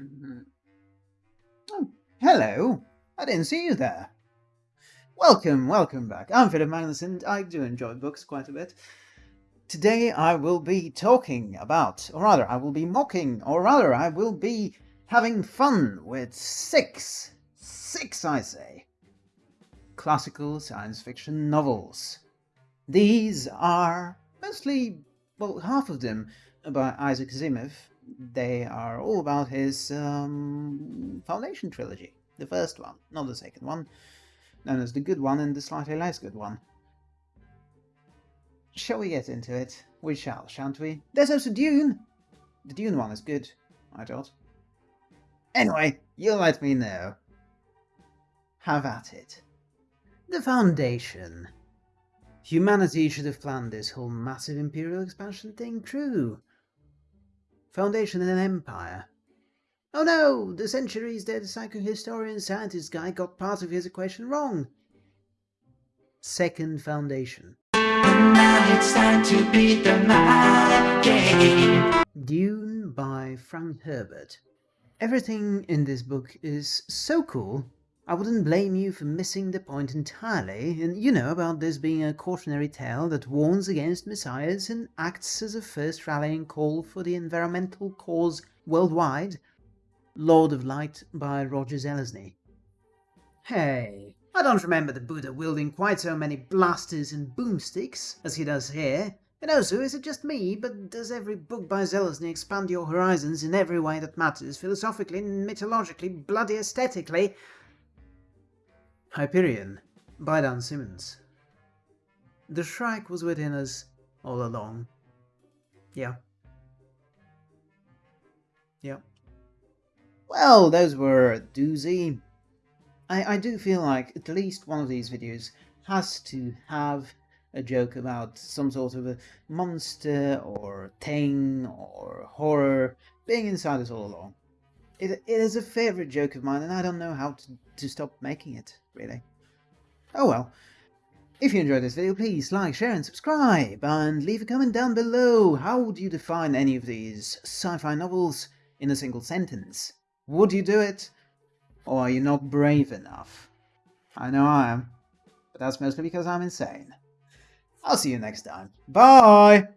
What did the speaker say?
Mhm. Oh, hello. I didn't see you there. Welcome, welcome back. I'm Philip Magnus and I do enjoy books quite a bit. Today I will be talking about, or rather I will be mocking, or rather I will be having fun with six, six I say, classical science fiction novels. These are mostly, well half of them by Isaac Asimov. They are all about his um, Foundation trilogy. The first one, not the second one, known as the good one and the slightly less good one. Shall we get into it? We shall, shan't we? There's also Dune! The Dune one is good, I thought. Anyway, you let me know. Have at it. The Foundation. Humanity should have planned this whole massive imperial expansion thing true. Foundation and an Empire. Oh no, the centuries dead psychohistorian scientist guy got part of his equation wrong. Second Foundation. Now it's time to beat the game. Dune by Frank Herbert. Everything in this book is so cool, I wouldn't blame you for missing the point entirely, and you know about this being a cautionary tale that warns against messiahs and acts as a first rallying call for the environmental cause worldwide. Lord of Light by Roger Zelazny. Hey, I don't remember the Buddha wielding quite so many blasters and boomsticks as he does here. And also, is it just me, but does every book by Zelazny expand your horizons in every way that matters, philosophically, mythologically, bloody aesthetically? Hyperion by Dan Simmons. The Shrike was within us all along. Yeah. Yeah. Well, those were a doozy. I, I do feel like at least one of these videos has to have a joke about some sort of a monster or thing or horror being inside us all along. It, it is a favourite joke of mine and I don't know how to, to stop making it, really. Oh well. If you enjoyed this video, please like, share and subscribe, and leave a comment down below. How would you define any of these sci-fi novels in a single sentence? Would you do it? Or are you not brave enough? I know I am, but that's mostly because I'm insane. I'll see you next time. Bye!